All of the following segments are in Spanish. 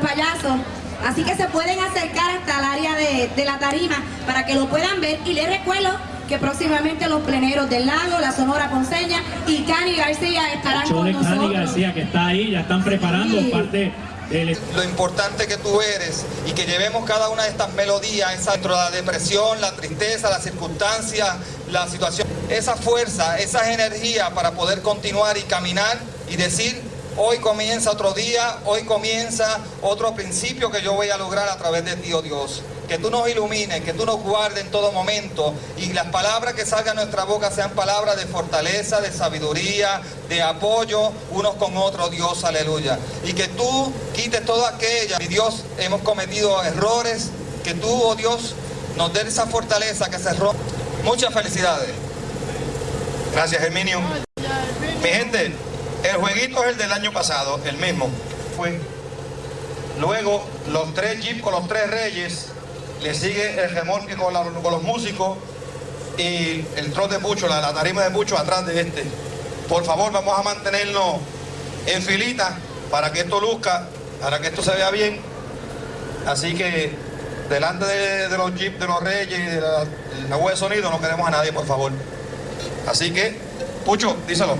payasos. Así que se pueden acercar hasta el área de, de la tarima para que lo puedan ver. Y les recuerdo que próximamente los pleneros del lago, la Sonora Ponceña y Cani García estarán con nosotros. Cani García que está ahí, ya están preparando Sí. parte del lo importante que tú eres y que llevemos cada una de estas melodías esa, dentro de la depresión, la tristeza, las circunstancias, la situación, esa fuerza, esas energías para poder continuar y caminar y decir, hoy comienza otro día, hoy comienza otro principio que yo voy a lograr a través de ti, oh Dios. Que tú nos ilumines, que tú nos guardes en todo momento y las palabras que salgan de nuestra boca sean palabras de fortaleza, de sabiduría, de apoyo unos con otros, Dios, aleluya. Y que tú quites todo aquello, mi Dios, hemos cometido errores, que tú, oh Dios, nos des esa fortaleza que se rompe. Muchas felicidades. Gracias, Herminio. Mi gente, el jueguito es el del año pasado, el mismo. Fue. Luego, los tres jeeps con los tres reyes, le sigue el remolque con, la- con los músicos y el trote de Pucho, la, la tarima de Pucho atrás de este. Por favor, vamos a mantenernos en filita para que esto luzca, para que esto se vea bien. Así que, delante de, de los jeeps de los reyes y de la, la web de sonido, no queremos a nadie, por favor. Así que, Pucho, díselo.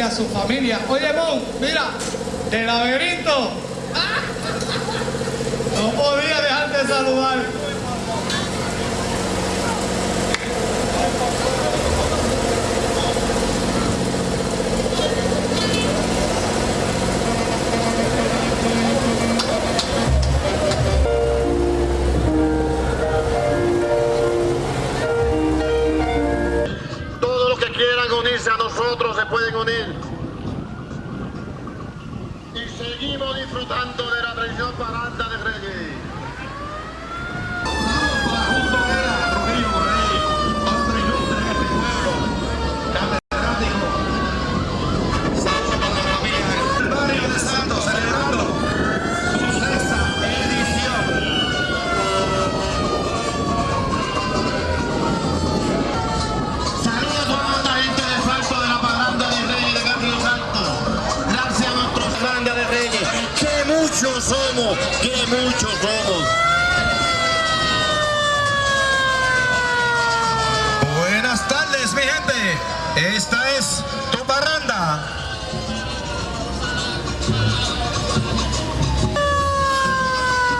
a su familia. Oye, Mon, mira, de laberinto. No podía dejar de saludar. otros se pueden unir. Y seguimos disfrutando de la tradición paranda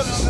Williams.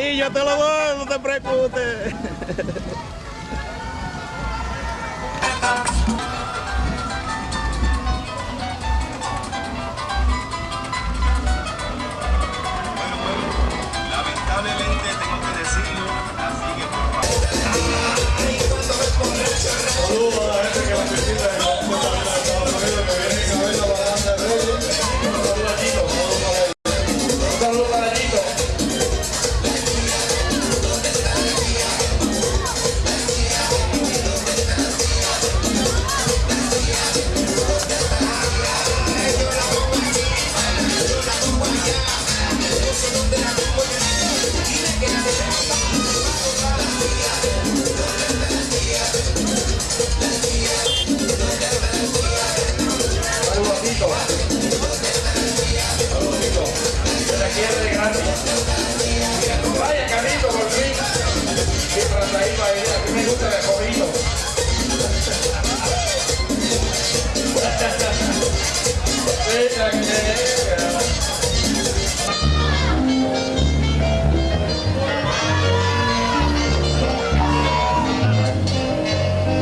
Yo te lo doy, no te preocupes. Lamentablemente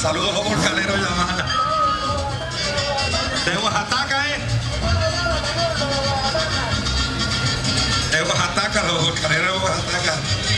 Saludos los volcaneros Yamala. De Oaxaca, ¿eh? De Oaxaca, los volcaneros de Oaxaca.